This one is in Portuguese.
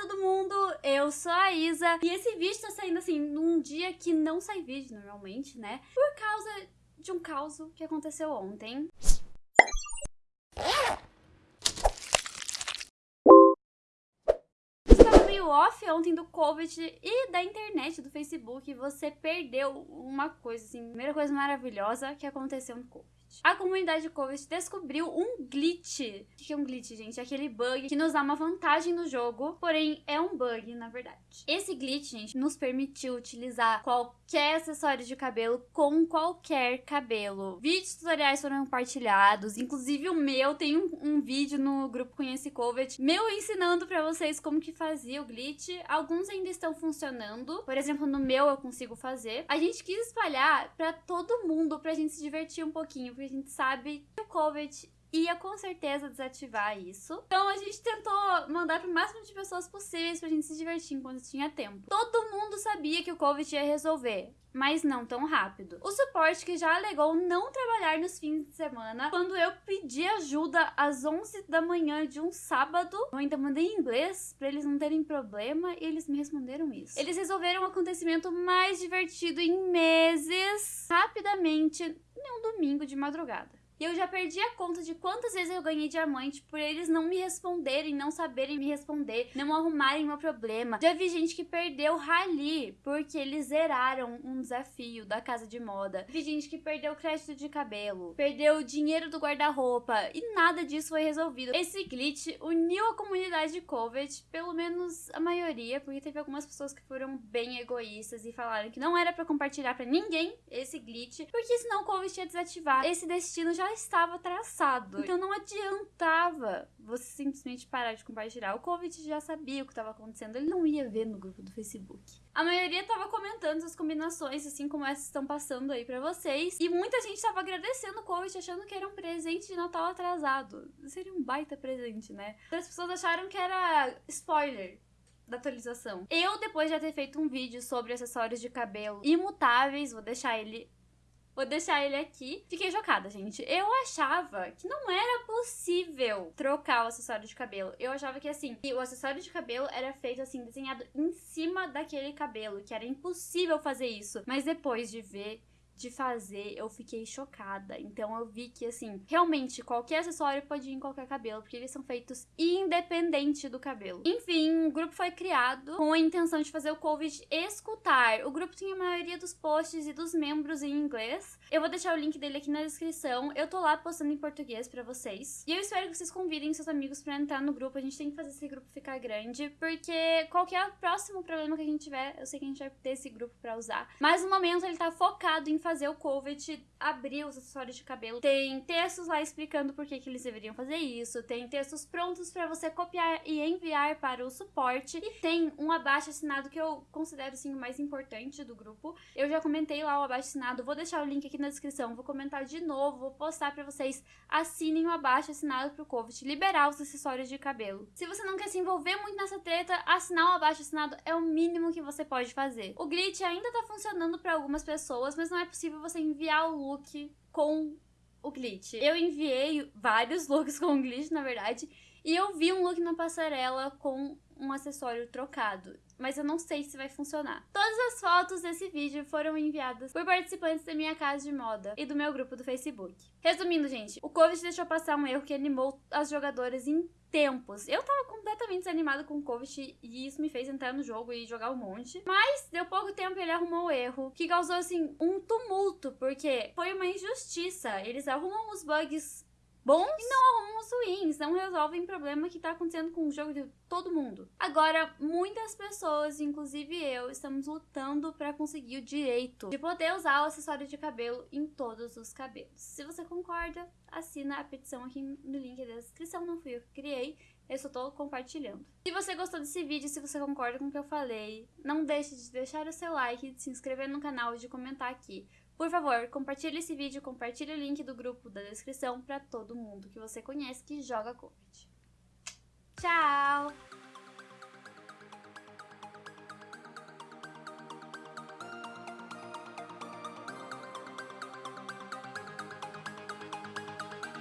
todo mundo, eu sou a Isa e esse vídeo tá saindo assim num dia que não sai vídeo normalmente, né? Por causa de um caos que aconteceu ontem. Off ontem do Covid e da internet, do Facebook, você perdeu uma coisa assim, primeira coisa maravilhosa que aconteceu no Covid. A comunidade Covid descobriu um glitch. O que é um glitch, gente? É aquele bug que nos dá uma vantagem no jogo, porém é um bug, na verdade. Esse glitch, gente, nos permitiu utilizar qualquer acessório de cabelo com qualquer cabelo. Vídeos tutoriais foram compartilhados, inclusive o meu tem um, um vídeo no grupo Conhece Covid, meu ensinando pra vocês como que fazia o glitch. Alguns ainda estão funcionando, por exemplo, no meu eu consigo fazer. A gente quis espalhar pra todo mundo, pra gente se divertir um pouquinho, porque a gente sabe que o COVID ia com certeza desativar isso. Então a gente tentou mandar pro máximo de pessoas possíveis pra gente se divertir enquanto tinha tempo. Todo mundo sabia que o COVID ia resolver. Mas não tão rápido. O suporte que já alegou não trabalhar nos fins de semana, quando eu pedi ajuda às 11 da manhã de um sábado, eu ainda mandei em inglês para eles não terem problema e eles me responderam isso. Eles resolveram o acontecimento mais divertido em meses, rapidamente, em um domingo de madrugada. E eu já perdi a conta de quantas vezes eu ganhei diamante por eles não me responderem, não saberem me responder, não arrumarem meu problema. Já vi gente que perdeu rally porque eles zeraram um desafio da casa de moda. Vi gente que perdeu crédito de cabelo, perdeu o dinheiro do guarda-roupa e nada disso foi resolvido. Esse glitch uniu a comunidade de Covid, pelo menos a maioria, porque teve algumas pessoas que foram bem egoístas e falaram que não era para compartilhar para ninguém esse glitch, porque senão o Covid ia desativar. Esse destino já estava traçado. Então não adiantava você simplesmente parar de compartilhar. O Covid já sabia o que estava acontecendo, ele não ia ver no grupo do Facebook. A maioria tava comentando as combinações, assim como essas estão passando aí para vocês. E muita gente tava agradecendo o Covid, achando que era um presente de Natal atrasado. Seria um baita presente, né? As pessoas acharam que era spoiler da atualização. Eu, depois de ter feito um vídeo sobre acessórios de cabelo imutáveis, vou deixar ele Vou deixar ele aqui. Fiquei chocada, gente. Eu achava que não era possível trocar o acessório de cabelo. Eu achava que, assim, o acessório de cabelo era feito, assim, desenhado em cima daquele cabelo, que era impossível fazer isso. Mas depois de ver de fazer, eu fiquei chocada. Então eu vi que, assim, realmente qualquer acessório pode ir em qualquer cabelo, porque eles são feitos independente do cabelo. Enfim, o grupo foi criado com a intenção de fazer o Covid escutar. O grupo tinha a maioria dos posts e dos membros em inglês. Eu vou deixar o link dele aqui na descrição. Eu tô lá postando em português pra vocês. E eu espero que vocês convidem seus amigos pra entrar no grupo. A gente tem que fazer esse grupo ficar grande, porque qualquer próximo problema que a gente tiver, eu sei que a gente vai ter esse grupo pra usar. Mas no momento ele tá focado em fazer fazer o Covet abrir os acessórios de cabelo. Tem textos lá explicando por que, que eles deveriam fazer isso, tem textos prontos para você copiar e enviar para o suporte e tem um abaixo assinado que eu considero assim o mais importante do grupo. Eu já comentei lá o abaixo assinado, vou deixar o link aqui na descrição, vou comentar de novo, vou postar para vocês assinem o abaixo assinado pro Covet liberar os acessórios de cabelo. Se você não quer se envolver muito nessa treta, assinar o abaixo assinado é o mínimo que você pode fazer. O glitch ainda tá funcionando para algumas pessoas, mas não é possível você enviar o look com o glitch. Eu enviei vários looks com glitch, na verdade, e eu vi um look na passarela com um acessório trocado, mas eu não sei se vai funcionar. Todas as fotos desse vídeo foram enviadas por participantes da minha casa de moda e do meu grupo do Facebook. Resumindo, gente, o Covid deixou passar um erro que animou as jogadoras em tempos. Eu tava completamente desanimado com o Covid e isso me fez entrar no jogo e jogar um monte. Mas deu pouco tempo ele arrumou o erro, que causou assim um tumulto, porque foi uma injustiça. Eles arrumam os bugs bons e não arrumam os ruins, não resolvem problema que tá acontecendo com o jogo de todo mundo. Agora, muitas pessoas, inclusive eu, estamos lutando para conseguir o direito de poder usar o acessório de cabelo em todos os cabelos. Se você concorda, assina a petição aqui no link da descrição, não fui eu que criei, eu só tô compartilhando. Se você gostou desse vídeo, se você concorda com o que eu falei, não deixe de deixar o seu like, de se inscrever no canal e de comentar aqui. Por favor, compartilhe esse vídeo, compartilhe o link do grupo da descrição para todo mundo que você conhece que joga Covid. Tchau!